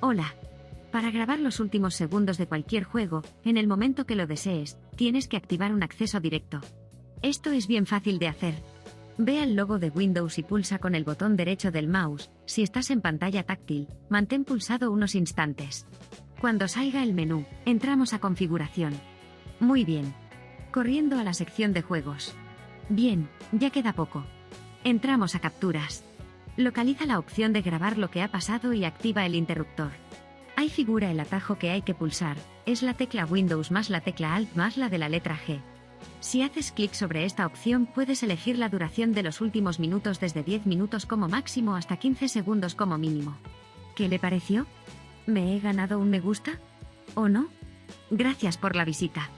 Hola. Para grabar los últimos segundos de cualquier juego, en el momento que lo desees, tienes que activar un acceso directo. Esto es bien fácil de hacer. Ve al logo de Windows y pulsa con el botón derecho del mouse, si estás en pantalla táctil, mantén pulsado unos instantes. Cuando salga el menú, entramos a configuración. Muy bien. Corriendo a la sección de juegos. Bien, ya queda poco. Entramos a capturas. Localiza la opción de grabar lo que ha pasado y activa el interruptor. Ahí figura el atajo que hay que pulsar, es la tecla Windows más la tecla Alt más la de la letra G. Si haces clic sobre esta opción puedes elegir la duración de los últimos minutos desde 10 minutos como máximo hasta 15 segundos como mínimo. ¿Qué le pareció? ¿Me he ganado un me gusta? ¿O no? Gracias por la visita.